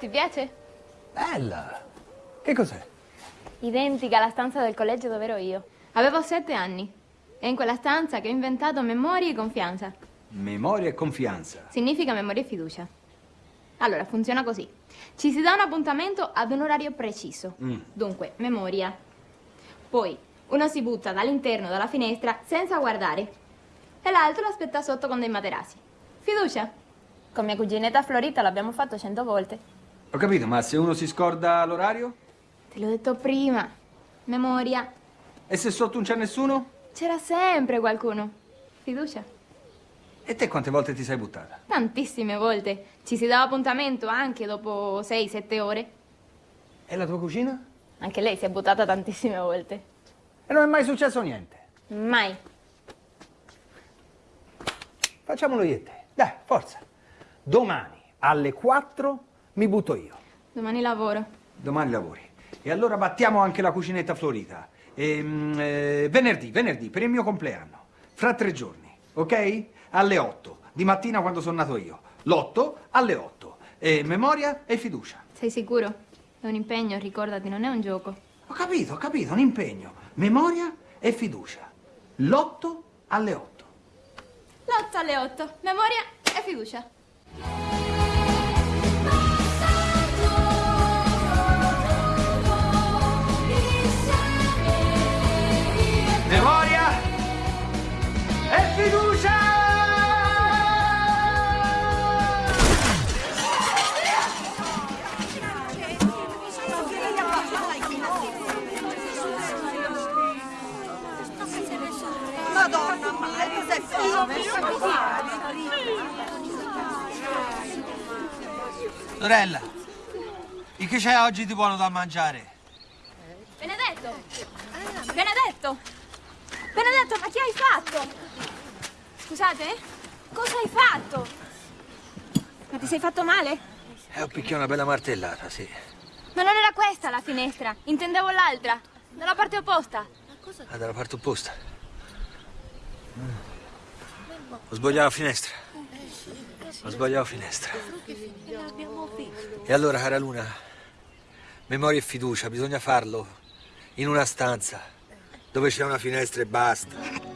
Ti piace? Bella! Che cos'è? Identica alla stanza del collegio dove ero io. Avevo sette anni. È in quella stanza che ho inventato memoria e confianza. Memoria e confianza. Significa memoria e fiducia. Allora, funziona così. Ci si dà un appuntamento ad un orario preciso. Mm. Dunque, memoria. Poi, uno si butta dall'interno della finestra senza guardare. E l'altro l'aspetta sotto con dei materassi. Fiducia. Con mia cuginetta Florita l'abbiamo fatto cento volte. Ho capito, ma se uno si scorda l'orario? Te l'ho detto prima. Memoria. E se sotto non c'è nessuno? C'era sempre qualcuno. Fiducia. E te quante volte ti sei buttata? Tantissime volte. Ci si dava appuntamento anche dopo 6-7 ore. E la tua cucina? Anche lei si è buttata tantissime volte. E non è mai successo niente. Mai. Facciamolo io e te. Dai, forza. Domani alle 4 mi butto io. Domani lavoro. Domani lavori. E allora battiamo anche la cucinetta florita. Ehm, eh, venerdì, venerdì, per il mio compleanno. Fra tre giorni, ok? Alle 8. Di mattina quando sono nato io. L'8 alle 8. E memoria e fiducia. Sei sicuro? È un impegno, ricordati, non è un gioco. Ho capito, ho capito, un impegno. Memoria e fiducia. L'8 alle 8. L'8 alle 8. Memoria e fiducia. Sorella, e che c'è oggi di buono da mangiare? Benedetto! Benedetto! Benedetto, ma che hai fatto? Scusate? Cosa hai fatto? Ma ti sei fatto male? Eh, ho picchiato una bella martellata, sì. Ma non era questa la finestra, intendevo l'altra, dalla parte opposta. Ah, dalla parte opposta. Ho sbagliato la finestra. Ho sbagliato la finestra. E allora, cara Luna, memoria e fiducia, bisogna farlo in una stanza dove c'è una finestra e basta.